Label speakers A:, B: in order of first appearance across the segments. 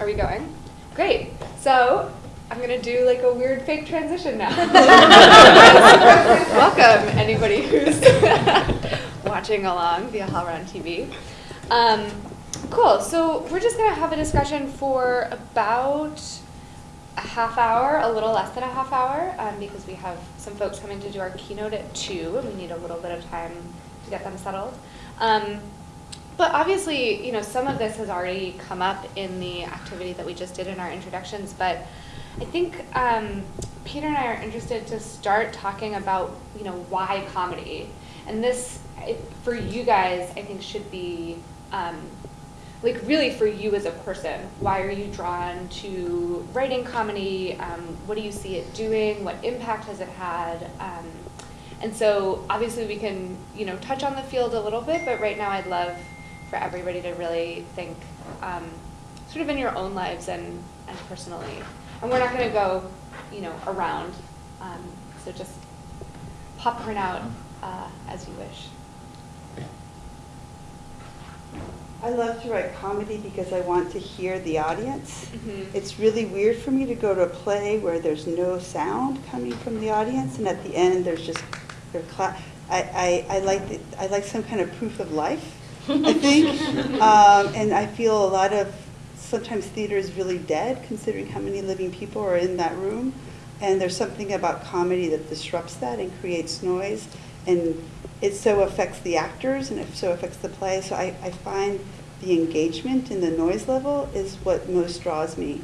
A: are we going? Great. So I'm going to do like a weird fake transition now. Welcome, anybody who's watching along via HowlRound TV. Um, cool. So we're just going to have a discussion for about a half hour, a little less than a half hour, um, because we have some folks coming to do our keynote at 2, and we need a little bit of time to get them settled. Um, but obviously, you know, some of this has already come up in the activity that we just did in our introductions, but I think um, Peter and I are interested to start talking about, you know, why comedy. And this, for you guys, I think should be um, like really for you as a person. Why are you drawn to writing comedy? Um, what do you see it doing? What impact has it had? Um, and so obviously we can, you know, touch on the field a little bit, but right now I'd love for everybody to really think um, sort of in your own lives and, and personally. And we're not going to go, you know, around. Um, so just pop popcorn out uh, as you wish.
B: I love to write comedy because I want to hear the audience.
A: Mhm.
B: It's really weird for me to go to a play where there's no sound coming from the audience, and at the end there's just their cla- I, I, I like the, I like some kind of proof of life. I think, um, and I feel a lot of sometimes theater is really dead considering how many living people are in that room, and there's something about comedy that disrupts that and creates noise, and it so affects the actors and it so affects the play. So I, I find the engagement in the noise level is what most draws me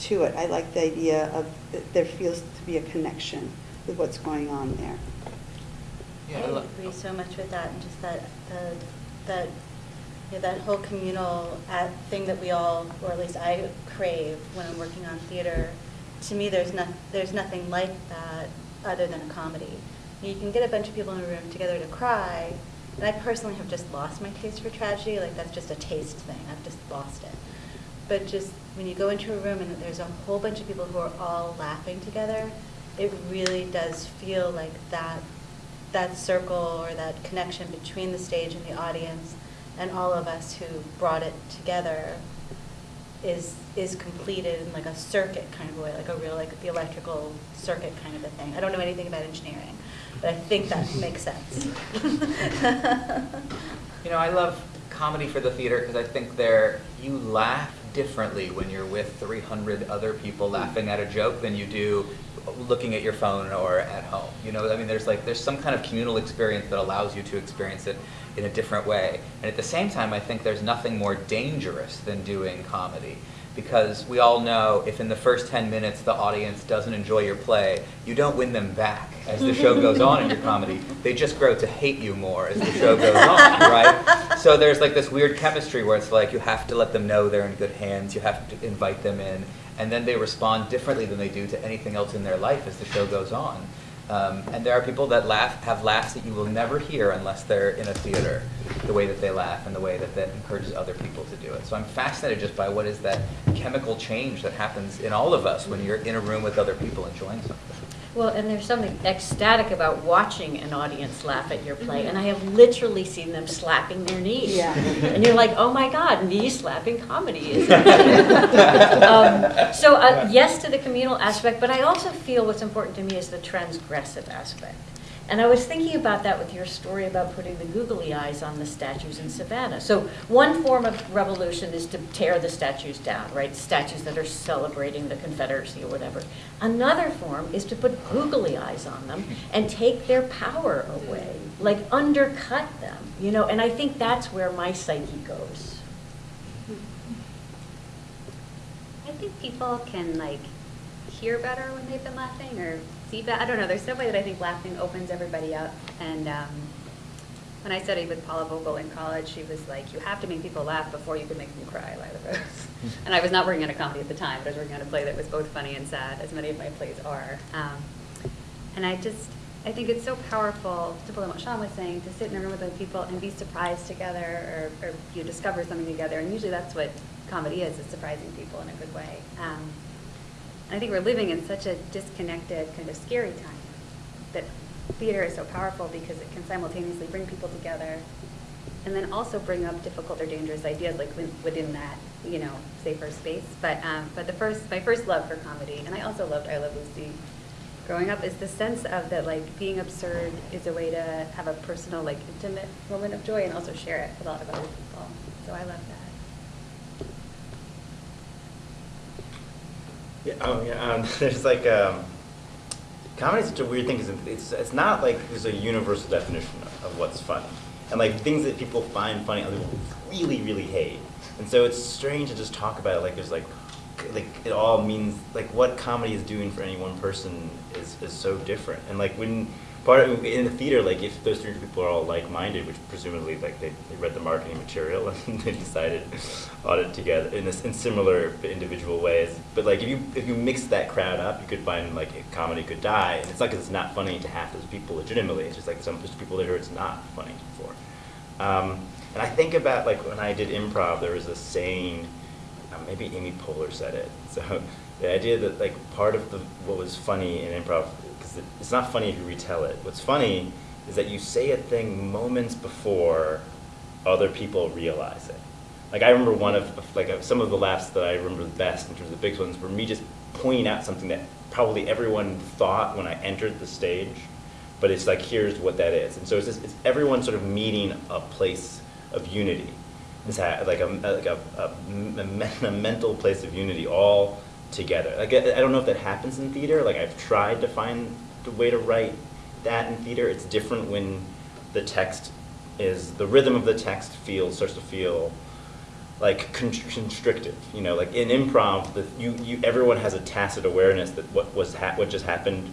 B: to it. I like the idea of that there feels to be a connection with what's going on there.
C: Yeah,
D: I
C: I
D: agree so much with that, and just that, the, that, you know, that whole communal at, thing that we all, or at least I crave when I'm working on theater. To me, there's not, there's nothing like that other than a comedy. You can get a bunch of people in a room together to cry, and I personally have just lost my taste for tragedy, like that's just a taste thing, I've just lost it. But just when you go into a room and there's a whole bunch of people who are all laughing together, it really does feel like that that circle or that connection between the stage and the audience and all of us who brought it together is is completed in like a circuit kind of a way, like a real like the electrical circuit kind of a thing. I don't know anything about engineering, but I think that makes sense.
C: You know, I love comedy for the theater because I think there you laugh differently when you're with 300 other people laughing at a joke than you do looking at your phone or at home. You know, I mean, there's like there's some kind of communal experience that allows you to experience it in a different way. And at the same time, I think there's nothing more dangerous than doing comedy because we all know if in the first 10 minutes the audience doesn't enjoy your play, you don't win them back as the show goes on in your comedy. They just grow to hate you more as the show goes on, right? So there's like this weird chemistry where it's like you have to let them know they're in good hands, you have to invite them in, and then they respond differently than they do to anything else in their life as the show goes on. Um, and there are people that laugh, have laughs that you will never hear unless they're in a theater, the way that they laugh and the way that that encourages other people to do it. So I'm fascinated just by what is that chemical change that happens in all of us when you're in a room with other people enjoying something.
E: Well, and there's something ecstatic about watching an audience laugh at your play, and I have literally seen them slapping their knees.
B: Yeah.
E: And you're like, oh my God, knee slapping comedy is um, So, uh, yes to the communal aspect, but I also feel what's important to me is the transgressive aspect. And I was thinking about that with your story about putting the googly eyes on the statues in Savannah. So one form of revolution is to tear the statues down, right? Statues that are celebrating the Confederacy or whatever. Another form is to put googly eyes on them and take their power away, like undercut them, you know? And I think that's where my psyche goes.
F: I think people can like hear better when they've been laughing or better. I don't know. There's some way that I think laughing opens everybody up. And um, when I studied with Paula Vogel in college, she was like, "You have to make people laugh before you can make them cry." Lila Rose. and I was not working on a comedy at the time, but I was working on a play that was both funny and sad, as many of my plays are. Um, and I just, I think it's so powerful, to pull on what Sean was saying, to sit in a room with other people and be surprised together or, or you discover something together. And usually that's what comedy is, is surprising people in a good way. Um, I think we're living in such a disconnected, kind of scary time that theater is so powerful because it can simultaneously bring people together and then also bring up difficult or dangerous ideas like within- that, you know, safer space. But, um, but the first, my first love for comedy, and I also loved I Love Lucy growing up, is the sense of that like being absurd is a way to have a personal, like intimate moment of joy and also share it with a lot of other people. So I love that.
G: Yeah, oh yeah. Um, there's like um, comedy is such a weird thing because it's it's not like there's a universal definition of, of what's funny, and like things that people find funny, other people really really hate, and so it's strange to just talk about it like there's like like it all means like what comedy is doing for any one person is is so different, and like when part of in the theater like if those three people are all like-minded which presumably like they, they read the marketing material and they decided on it together in this in similar individual ways. But like if you if you mix that crowd up you could find like a comedy could die. And it's not because it's not funny to half those people legitimately it's just like some people that are it's not funny for. Um, and I think about like when I did improv there was a saying um, maybe Amy Poehler said it. So the idea that like part of the what was funny in improv it's not funny if you retell it. What's funny is that you say a thing moments before other people realize it. Like I remember one of like some of the laughs that I remember the best in terms of the big ones were me just pointing out something that probably everyone thought when I entered the stage, but it's like here's what that is. And so it's, just, it's everyone sort of meeting a place of unity. It's like a like a, a, a mental place of unity all together. Like I, I don't know if that happens in theater. Like I've tried to find the way to write that in theater. It's different when the text is the rhythm of the text feels starts to feel like constrictive. You know, like in improv, the, you you everyone has a tacit awareness that what was ha- what just happened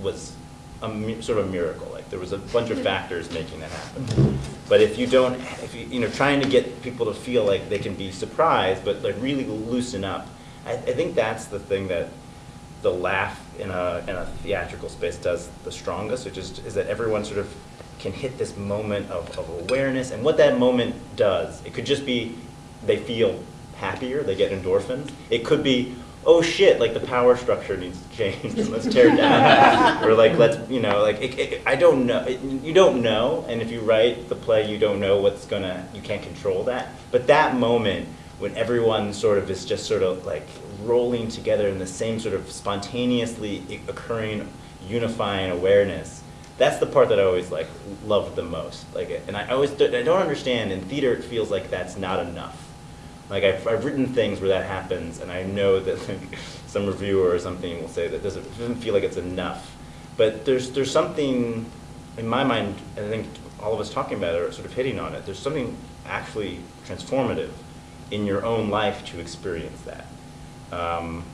G: was a sort of a miracle. Like there was a bunch of factors making that happen. But if you don't, if you you know, trying to get people to feel like they can be surprised, but like really loosen up I, I think that's the thing that the laugh in a, in a theatrical space does the strongest, which is, is that everyone sort of can hit this moment of, of awareness. And what that moment does, it could just be they feel happier, they get endorphins. It could be, oh shit, like the power structure needs to change, and let's tear it down. or like, let's, you know, like, it, it, I don't know, it, you don't know, and if you write the play, you don't know what's gonna, you can't control that. But that moment, when everyone sort of is just sort of like rolling together in the same sort of spontaneously occurring, unifying awareness. That's the part that I always like loved the most. Like, and I always I don't understand. In theater, it feels like that's not enough. Like I've, I've written things where that happens, and I know that like, some reviewer or something will say that doesn't doesn't feel like it's enough. But there's there's something in my mind, and I think all of us talking about it are sort of hitting on it. There's something actually transformative in your own life to experience that. Um,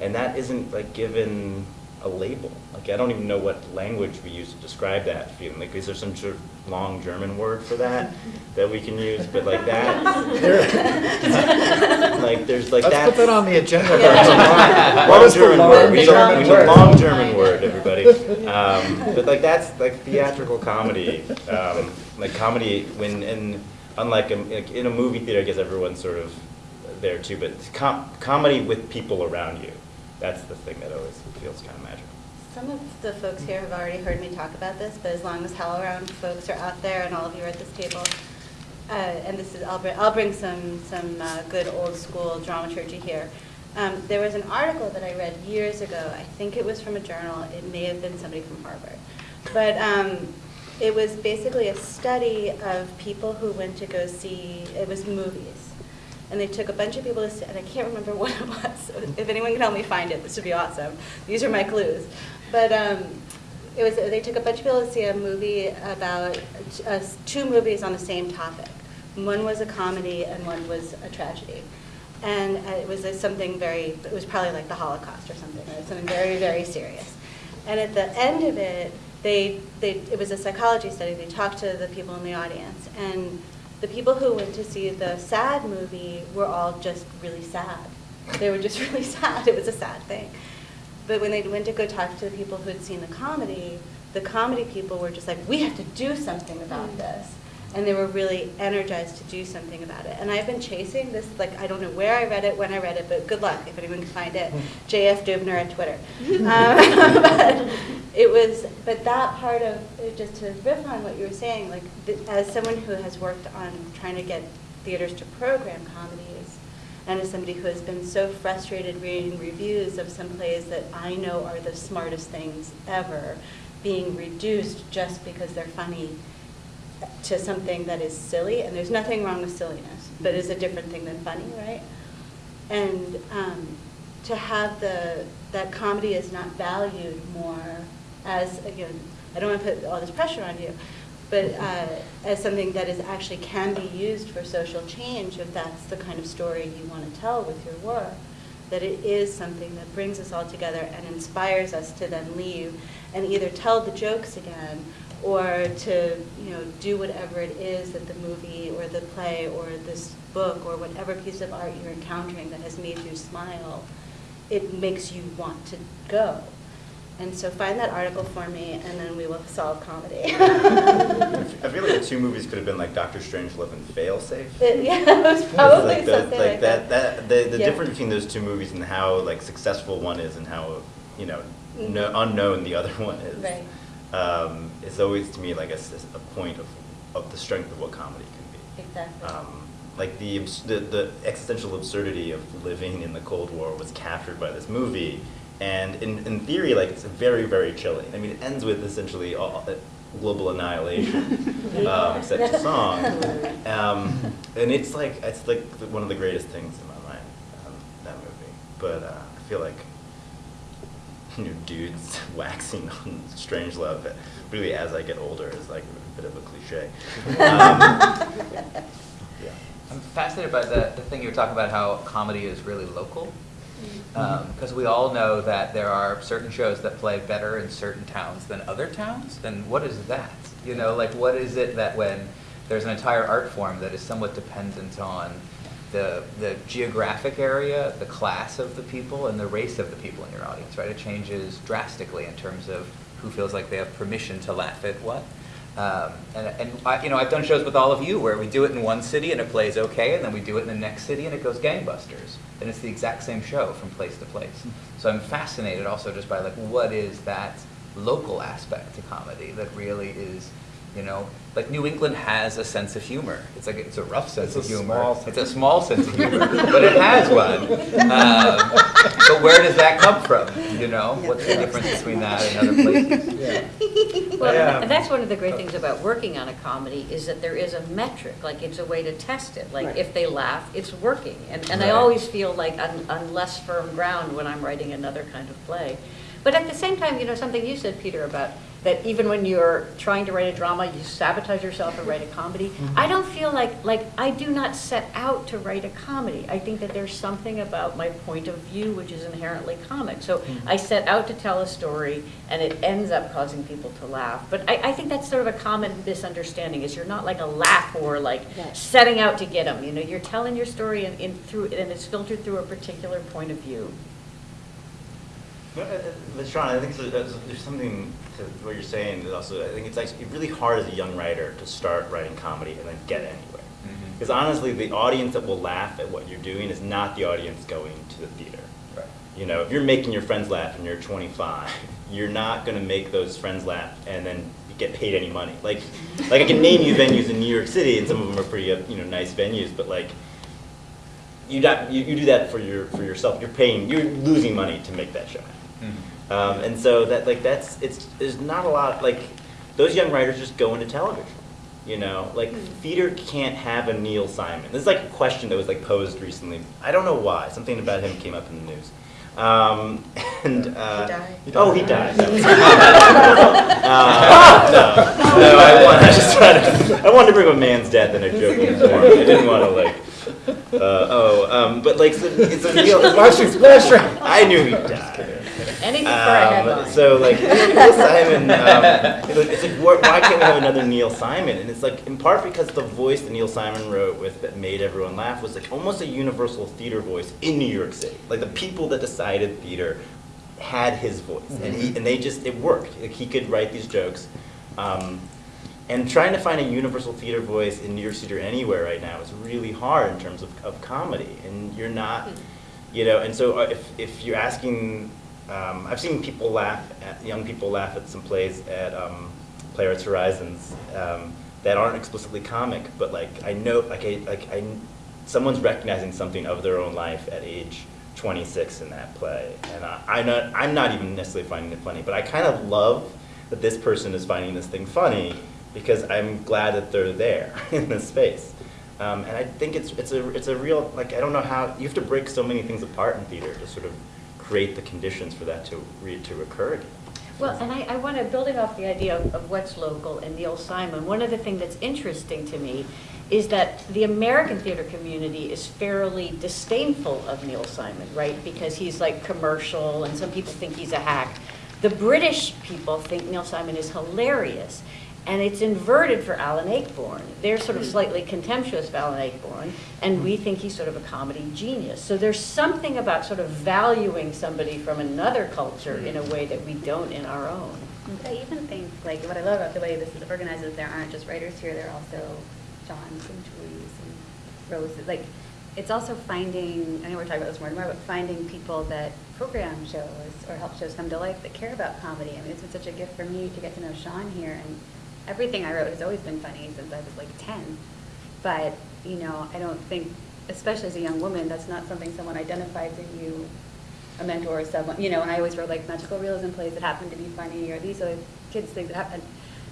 G: and that isn't like given a label. Like I don't even know what language we use to describe that feeling. Like is there some sort of long German word for that that we can use? But like that, like there's like
H: Let's
G: that.
H: put that on the agenda.
G: Long
H: What was the
G: German
H: long
G: word? We need a-
H: German
G: we need a long German word, everybody. Um, but like that's like theatrical comedy. Um, like comedy when and unlike a, in a movie theater, I guess everyone's sort of there too. But com- comedy with people around you. That's the thing that always feels kind of magical.
D: Some of the folks here have already heard me talk about this, but as long as HowlRound folks are out there and all of you are at this table, uh, and this is, I'll bring, I'll bring some, some uh, good old school dramaturgy here. Um, There was an article that I read years ago, I think it was from a journal, it may have been somebody from Harvard. But um, it was basically a study of people who went to go see, it was movies. And they took a bunch of people to see, and I can't remember what it was. So if anyone can help me find it, this would be awesome. These are my clues. But um, it was, they took a bunch of people to see a movie about, uh, two movies on the same topic. One was a comedy and one was a tragedy. And it was something very, it was probably like the Holocaust or something, or something very, very serious. And at the end of it, they, they, it was a psychology study. They talked to the people in the audience. And the people who went to see the sad movie were all just really sad. They were just really sad. It was a sad thing. But when they went to go talk to the people who had seen the comedy, the comedy people were just like, we have to do something about
A: Mm.
D: this. And they were really energized to do something about it. And I've been chasing this, like, I don't know where I read it, when I read it, but good luck if anyone can find it. JF Dubner at Twitter. Um, but it was, but that part of, just to riff on what you were saying, like, as someone who has worked on trying to get theaters to program comedies, and as somebody who has been so frustrated reading reviews of some plays that I know are the smartest things ever, being reduced just because they're funny to something that is silly, and there's nothing wrong with silliness, but is a different thing than funny, right? And um, to have the, that comedy is not valued more as, again, I don't want to put all this pressure on you, but uh, as something that is actually can be used for social change if that's the kind of story you want to tell with your work. That it is something that brings us all together and inspires us to then leave and either tell the jokes again or to you know do whatever it is that the movie or the play or this book or whatever piece of art you're encountering that has made you smile, it makes you want to go. And so find that article for me, and then we will solve comedy.
G: I feel like the two movies could have been like Doctor Strangelove and Failsafe.
D: It- yeah, it was probably
G: like the,
D: something
G: like
D: like
G: that,
D: that.
G: that the, the
D: Yeah.
G: difference between those two movies and how like successful one is and how you know no,
D: Mhm.
G: unknown the other one is
D: Right.
G: um, is always to me like a point of, of the strength of what comedy can be.
D: Exactly.
G: Um, like the, the the existential absurdity of living in the Cold War was captured by this movie, and in, in theory, like it's very very chilling. I mean, it ends with essentially all, uh, global annihilation, um, except a song, um, and it's like it's like one of the greatest things in my mind, um, that movie. But uh, I feel like you know, dudes waxing on Strangelove really as I get older is like a bit of a cliche. Um, yeah.
C: I'm fascinated by the, the thing you were talking about, how comedy is really local. Mm-hmm. Um, because we all know that there are certain shows that play better in certain towns than other towns. And what is that? You know, like what is it that when there's an entire art form that is somewhat dependent on the, the geographic area, the class of the people, and the race of the people in your audience, right? It changes drastically in terms of who feels like they have permission to laugh at what. Um, and, and I, you know, I've done shows with all of you where we do it in one city and it plays okay, and then we do it in the next city and it goes gangbusters. And it's the exact same show from place to place. So I'm fascinated also just by like what is that local aspect to comedy that really is, you know, like New England has a sense of humor. It's like it's a rough sense
H: It's
C: of humor.
H: small
C: it's a small sense of humor, but it has one. Um, but where does that come from? You know,
B: Yeah.
C: what's the difference between that and other places?
H: Yeah.
E: Well,
H: Yeah.
E: and that's one of the great things about working on a comedy, is that there is a metric, like it's a way to test it. Like,
B: Right.
E: if they laugh, it's working. And, and I always feel like on, on less firm ground when I'm writing another kind of play. But at the same time, you know, something you said, Peter, about that even when you're trying to write a drama, you sabotage yourself and write a comedy. I don't feel like, like, I do not set out to write a comedy. I think that there's something about my point of view which is inherently comic. So I set out to tell a story, and it ends up causing people to laugh. But I, I think that's sort of a common misunderstanding, is you're not like a laugh or like
B: Right.
E: setting out to get them. You know, you're telling your story and in through, and it's filtered through a particular point of view.
G: No, uh, uh, But Sean, I think there's, there's there's something to what you're saying is also, I think it's actually really hard as a young writer to start writing comedy and then get anywhere. Because honestly, the audience that will laugh at what you're doing is not the audience going to the theater.
C: Right.
G: You know, if you're making your friends laugh and you're 25, you're not going to make those friends laugh and then get paid any money. Like, like I can name you venues in New York City, and some of them are pretty, uh, you know, nice venues, but like, you not you, you do that for your for yourself. You're paying, you're losing money to make that show.
C: Mhm.
G: Um, and so that like that's it's there's not a lot like those young writers just go into television. You know, like theater can't have a Neil Simon. This is like a question that was like posed recently. I don't know why. Something about him came up in the news. Um, and uh,
D: died?
G: oh, he died. uh, no, no, I, want, I just tried to, I wanted to bring up a man's death in a joke. form. I didn't want to like. Uh, oh, um, but like so, it's a Neil. I knew he died.
E: Anything for a
G: Um,
E: headline.
G: so like Neil Simon, um, it's like why why can't we have another Neil Simon? And it's like in part because the voice that Neil Simon wrote with that made everyone laugh was like almost a universal theater voice in New York City. Like the people that decided theater had his voice, and he and they just it worked. Like he could write these jokes. Um, and trying to find a universal theater voice in New York City or anywhere right now is really hard in terms of, of comedy. And you're not, you know, and so uh, if, if you're asking um, I've seen people laugh at young people laugh at some plays at um, Playwrights Horizons um, that aren't explicitly comic, but like I know like I like I someone's recognizing something of their own life at age 26 in that play, and I, I'm not I'm not even necessarily finding it funny, but I kind of love that this person is finding this thing funny because I'm glad that they're there in this space. Um, and I think it's it's a it's a real like I don't know how you have to break so many things apart in theater to sort of create the conditions for that to re, to occur again.
E: Well, and I, I want to, build building off the idea of, of what's local and Neil Simon, one of the things that's interesting to me is that the American theater community is fairly disdainful of Neil Simon, right? Because he's like commercial and some people think he's a hack. The British people think Neil Simon is hilarious. And it's inverted for Alan Ayckbourn. They're sort of hmm. slightly contemptuous of Alan Ayckbourn, and we hmm. think he's sort of a comedy genius. So there's something about sort of valuing somebody from another culture in a hmm. way that we don't in our own.
F: I even think, like, what I love about the way this is organized is there aren't just writers here, there are also Johns and Julies and Roses. Like, it's also finding, I know we're talking about this more and more, but finding people that program shows or help shows come to life that care about comedy. I mean, it's been such a gift for me to get to know Sean here, and everything I wrote has always been funny since I was like 10. But, you know, I don't think, especially as a young woman, that's not something someone identifies in you, a mentor or someone, you know, and I always wrote like magical realism plays that happen to be funny, or these are kids' things that happen.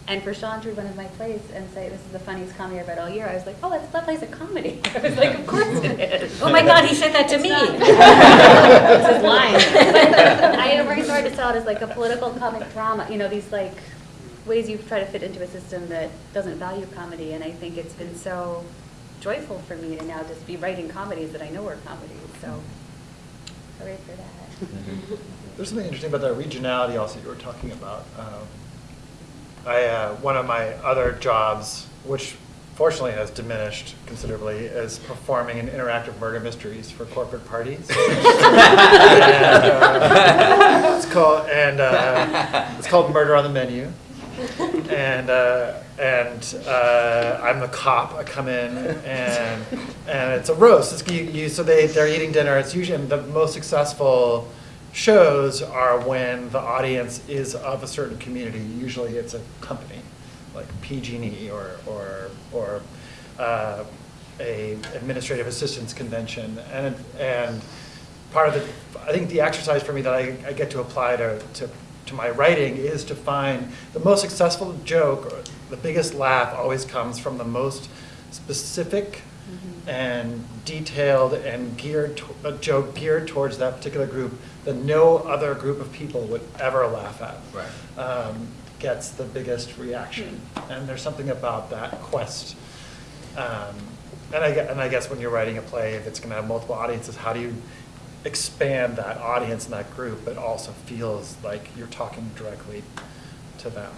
F: And for Sean to read one of my plays and say, this is the funniest comedy I've read all year, I was like, oh, that's, that play's a comedy. I was like, of course it is.
E: Oh my God, he said that to
F: It's
E: me.
F: not.
E: It's his line.
F: But I am working hard to sell it as like a political comic drama, you know, these like ways you try to fit into a system that doesn't value comedy. And I think it's been so joyful for me to now just be writing comedies that I know are comedies. So hooray for that.
H: There's something interesting about that regionality also you were talking about. Um, I, uh, one of my other jobs, which fortunately has diminished considerably, is performing in interactive murder mysteries for corporate parties. and, uh, it's called and uh, it's called Murder on the Menu. And uh, and uh, I'm the cop. I come in and and it's a roast. It's, you, you, so they they're eating dinner. It's usually the most successful shows are when the audience is of a certain community. Usually it's a company, like PG&E or, or, or uh, a administrative assistance convention. And, and part of the, I think the exercise for me that I, I get to apply to, to, to my writing is to find the most successful joke, or the biggest laugh always comes from the most specific and detailed and geared, to- a joke geared towards that particular group that no other group of people would ever laugh at.
C: Right.
H: Um, Gets the biggest reaction. And there's something about that quest. Um, And I, and I guess when you're writing a play, if it's gonna have multiple audiences, how do you expand that audience and that group, but also feels like you're talking directly to them?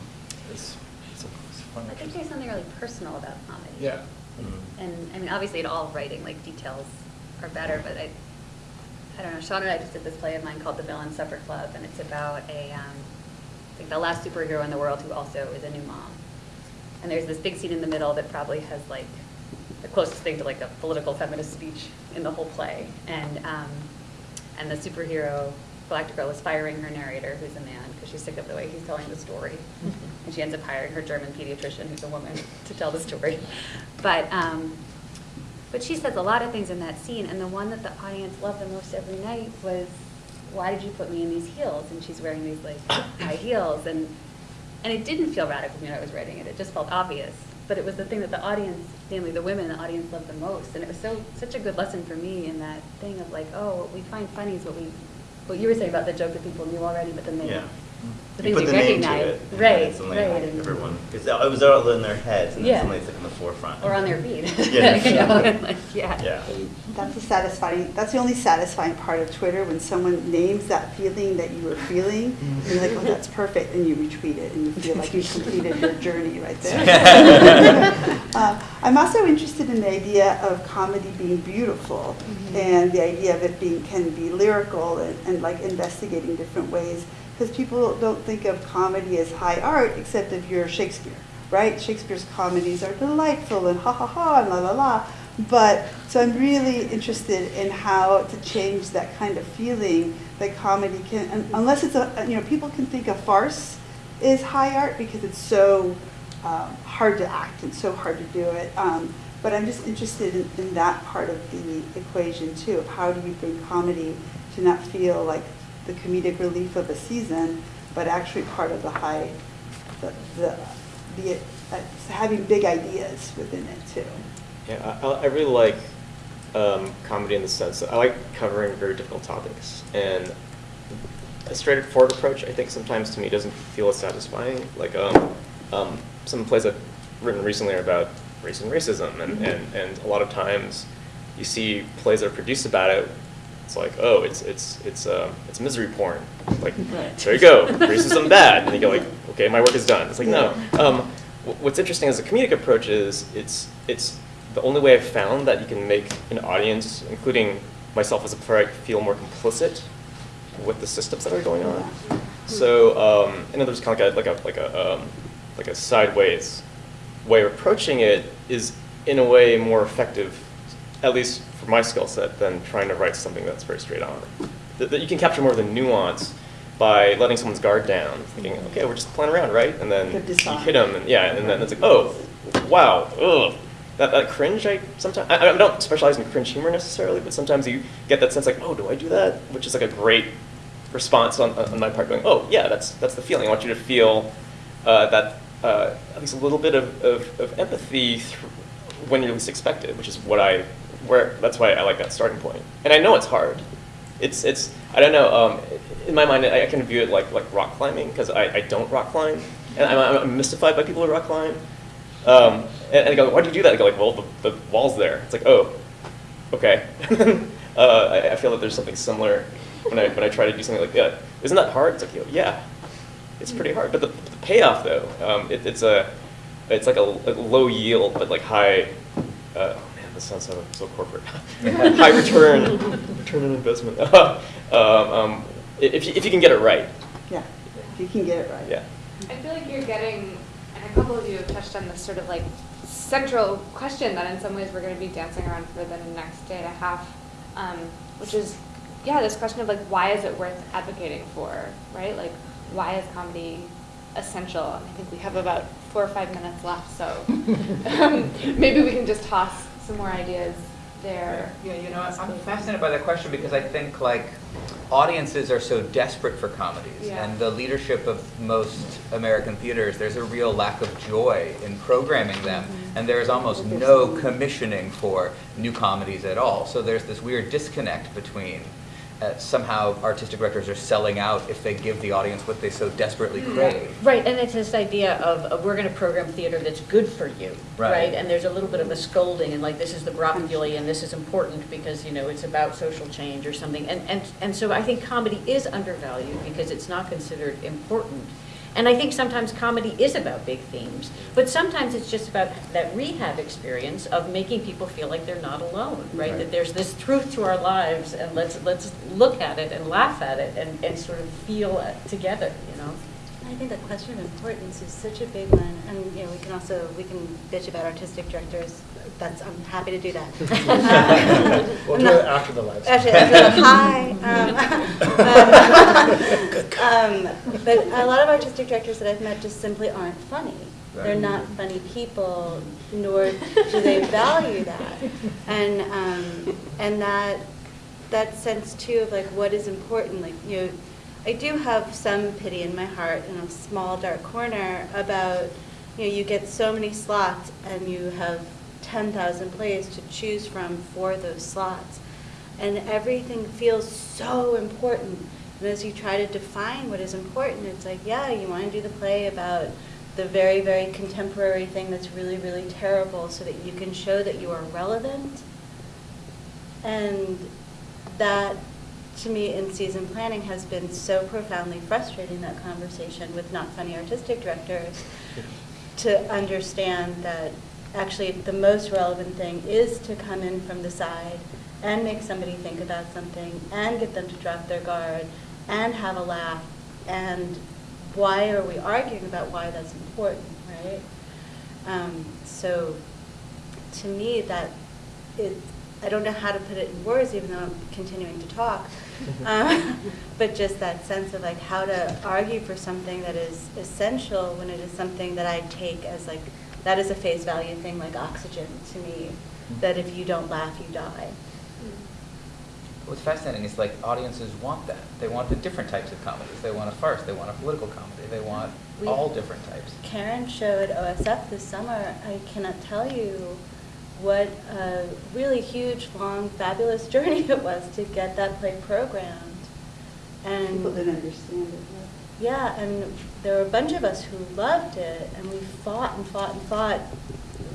H: It's, it's a it's a fun
F: I think there's something really personal about comedy.
H: Yeah.
G: Mhm.
F: And, I mean, obviously in all writing, like, details are better, but I, I don't know, Sean and I just did this play of mine called The Villain Supper Club, and it's about a, um, like, the last superhero in the world who also is a new mom. And there's this big scene in the middle that probably has, like, the closest thing to, like, a political feminist speech in the whole play. And, um, and the superhero, black girl, is firing her narrator, who's a man, because she's sick of the way he's telling the story. And she ends up hiring her German pediatrician, who's a woman, to tell the story. But, um, but she says a lot of things in that scene, and the one that the audience loved the most every night was, why did you put me in these heels? And she's wearing these like high heels, and, and it didn't feel radical when I was writing it, it just felt obvious. But it was the thing that the audience, namely the women, the audience loved the most, and it was so, such a good lesson for me in that thing of like, oh, what we find funny is what we, what you were saying about the joke that people knew already, but then they,
G: Yeah.
F: the
G: You
F: things
G: put the name to
F: recognize.
G: it, and
F: Right,
G: suddenly
F: right. and-
G: Everyone, because it was all in their heads, and then
F: Yeah.
G: suddenly it's like in the forefront.
F: Or on their feed.
G: Yeah.
F: You know, like, yeah.
G: Yeah.
B: That's the satisfying, that's the only satisfying part of Twitter, when someone names that feeling that you were feeling, and you're like, oh, that's perfect, and you retweet it, and you feel like you completed your journey right there. Uh, I'm also interested in the idea of comedy being beautiful, and the idea of it being, can be lyrical, and, and like investigating different ways, because people don't think of comedy as high art, except if you're Shakespeare, right? Shakespeare's comedies are delightful, and ha ha ha, and la la la, But, so I'm really interested in how to change that kind of feeling that comedy can, un- unless it's a, you know, people can think a farce is high art because it's so um, hard to act and so hard to do it. Um, but I'm just interested in, in that part of the equation too. Of how do you bring comedy to not feel like the comedic relief of a season, but actually part of the high, the, the, the uh, having big ideas within it too.
I: Yeah, I, I really like um, comedy in the sense that I like covering very difficult topics, and a straightforward approach, I think, sometimes to me doesn't feel as satisfying. Like um, um, some plays I've written recently are about race and racism, and, and, and a lot of times you see plays that are produced about it. It's like, oh, it's it's it's uh, it's misery porn. Like,
B: Right.
I: there you go, racism bad, and you go like, okay, my work is done. It's like no. Um, what's interesting as a comedic approach is it's it's the only way I've found that you can make an audience, including myself as a playwright, feel more complicit with the systems that are going on. So, um, in other words, kind of like a like a like a, um, like a sideways way of approaching it is in a way more effective, at least for my skill set, than trying to write something that's very straight on. That, that you can capture more of the nuance by letting someone's guard down, thinking, okay, we're just playing around, right? And then you hit them, and yeah, and then it's like, oh, wow, ugh. That, that cringe, I sometimes I, I don't specialize in cringe humor necessarily, but sometimes you get that sense like, oh, do I do that? Which is like a great response on, on my part, going, oh yeah, that's that's the feeling. I want you to feel uh, that uh, at least a little bit of, of, of empathy when you're least expected, which is what I where that's why I like that starting point. And I know it's hard. It's it's I don't know. Um, in my mind, I, I can view it like like rock climbing because I, I don't rock climb, and I'm, I'm mystified by people who rock climb. Um, and, and I go, why do you do that? I go like, well, the, the wall's there. It's like, oh, okay. uh, I, I feel that there's something similar when I when I try to do something like that. Isn't that hard? It's like, yeah, it's pretty hard. But the, the payoff though, um, it, it's a it's like a, a low yield but like high. Uh, oh man, this sounds so so corporate. high return return on investment. um, um, if you, if you can get it right,
B: Yeah, if you can get it right.
I: yeah.
A: I feel like you're getting, and a couple of you have touched on this sort of like central question that in some ways we're going to be dancing around for the next day and a half, um, which is, yeah, this question of like, why is it worth advocating for, right? Like, why is comedy essential? And I think we have about four or five minutes left, so um, maybe we can just toss some more ideas there.
C: Yeah, you know, I'm fascinated by that question because I think like audiences are so desperate for comedies,
A: Yeah.
C: and the leadership of most American theaters, there's a real lack of joy in programming them,
A: Mm-hmm.
C: and there is almost no commissioning for new comedies at all. So there's this weird disconnect between. Uh, somehow artistic directors are selling out if they give the audience what they so desperately crave.
E: Right, and it's this idea of, we're going to program theater that's good for you,
C: Right.
E: right? And there's a little bit of a scolding, and like, this is the brocoli, and this is important because, you know, it's about social change or something. And, and, and so I think comedy is undervalued because it's not considered important. And I think sometimes comedy is about big themes, but sometimes it's just about that rehab experience of making people feel like they're not alone, right?
C: Right.
E: That there's this truth to our lives, and let's, let's look at it and laugh at it and, and sort of feel it together, you know?
D: I think the question of importance is such a big one, and, you know, we can also, we can bitch about artistic directors, that's, I'm happy to do that.
H: We'll do it after the live.
D: Actually, after the hi. um, um, But a lot of artistic directors that I've met just simply aren't funny. They're not funny people, nor do they value that. And, um, and that, that sense too of like what is important, like, you know, I do have some pity in my heart in a small dark corner about, you know, you get so many slots and you have 10,000 plays to choose from for those slots. And everything feels so important. And as you try to define what is important, it's like, yeah, you want to do the play about the very, very contemporary thing that's really, really terrible so that you can show that you are relevant. And that, to me, in season planning has been so profoundly frustrating, that conversation with not funny artistic directors, to understand that actually the most relevant thing is to come in from the side and make somebody think about something and get them to drop their guard and have a laugh. And why are we arguing about why that's important, right? Um, so to me, that it, I don't know how to put it in words, even though I'm continuing to talk. Um, But just that sense of like how to argue for something that is essential when it is something that I take as like, that is a face value thing, like oxygen to me, mm-hmm. that if you don't laugh, you die.
C: What's fascinating is like audiences want that. They want the different types of comedies. They want a farce. They want a political comedy. They want
D: We-
C: all different types.
D: Karen showed OSF this summer. I cannot tell you what a really huge, long, fabulous journey it was to get that play programmed. And
B: People didn't understand it.
D: Yeah, and there were a bunch of us who loved it, and we fought and fought and fought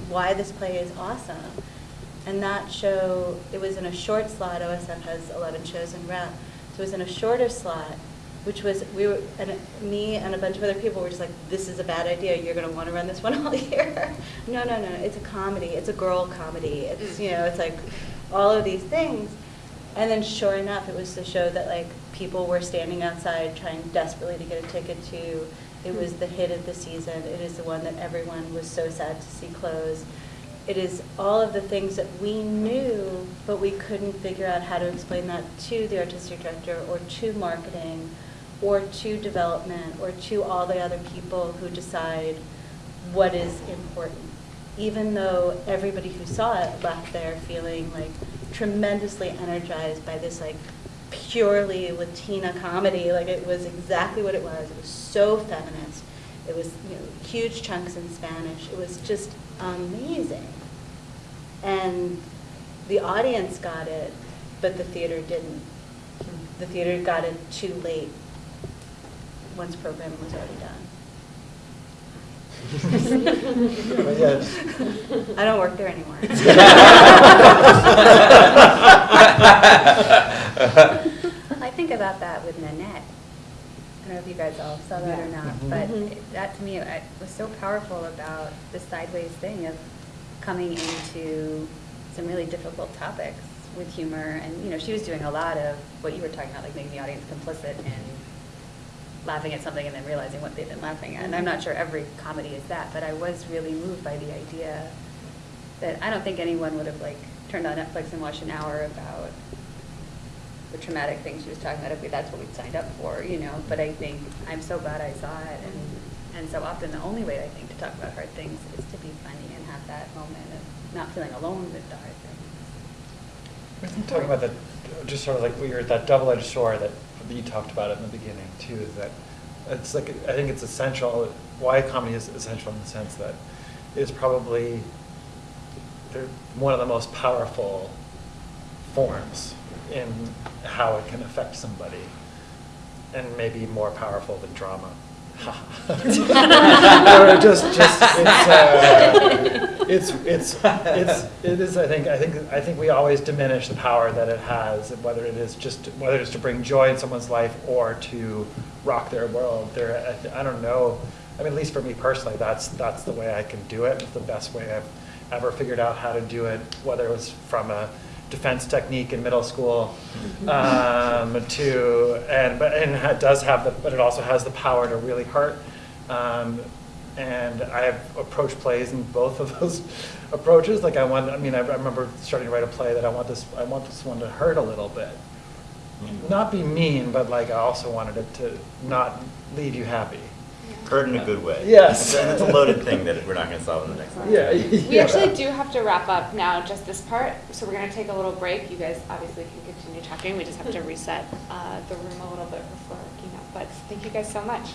D: why this play is awesome. And that show, it was in a short slot. OSF has 11 shows in rep. So it was in a shorter slot, which was, we were, and me and a bunch of other people were just like, this is a bad idea. You're going to want to run this one all year. no, no, no. It's a comedy. It's a girl comedy. It's, mm. you know, it's like all of these things. And then sure enough, it was the show that like people were standing outside trying desperately to get a ticket to. It was the hit of the season. It is the one that everyone was so sad to see close. It is all of the things that we knew, but we couldn't figure out how to explain that to the artistic director or to marketing or to development or to all the other people who decide what is important. Even though everybody who saw it left there feeling like tremendously energized by this like purely Latina comedy, like it was exactly what it was. It was so feminist. It was you know, huge chunks in Spanish. It was just amazing. And the audience got it, but the theater didn't. The theater got it too late, once programming was already done.
H: But yeah,
D: I don't work there anymore.
F: I think about that with Nanette. I don't know if you guys all saw that or
B: Yeah.
F: not,
H: Mhm.
F: but
D: Mhm.
F: it- that to me it was so powerful about the sideways thing of coming into some really difficult topics with humor. And, you know, she was doing a lot of what you were talking about, like making the audience complicit and laughing at something and then realizing what they've been laughing at. And I'm not sure every comedy is that, but I was really moved by the idea that I don't think anyone would have like turned on Netflix and watched an hour about the traumatic things she was talking about if we, that's what we signed up for, you know. But I think I'm so glad I saw it, and and so often the only way I think to talk about hard things is to be funny and have that moment of not feeling alone with the hard things.
H: Talking about that, just sort of like weird, that double-edged sword that you talked about it in the beginning too, is that it's like, I think it's essential, why comedy is essential in the sense that it's probably one of the most powerful forms in how it can affect somebody, and maybe more powerful than drama. Or just, just it's, uh, it's, it's, it's, it is. I think, I think, I think we always diminish the power that it has, whether it is just, whether it's to bring joy in someone's life or to rock their world. There, I, I don't know. I mean, at least for me personally, that's that's the way I can do it. It's the best way I've ever figured out how to do it, whether it was from a defense technique in middle school um, to and but and it does have the but it also has the power to really hurt. Um, and I've approached plays in both of those approaches. Like I want, I mean, I remember starting to write a play that I want this, I want this one to hurt a little bit, not be mean, but like I also wanted it to not leave you happy.
G: Hurt in a good way.
H: Yes.
G: And it's a loaded thing that we're not going to solve in the next one.
H: Yeah.
A: We actually do have to wrap up now, just this part, so we're gonna take a little break. You guys obviously can continue talking, we just have to reset uh, the room a little bit before keynote, but thank you guys so much.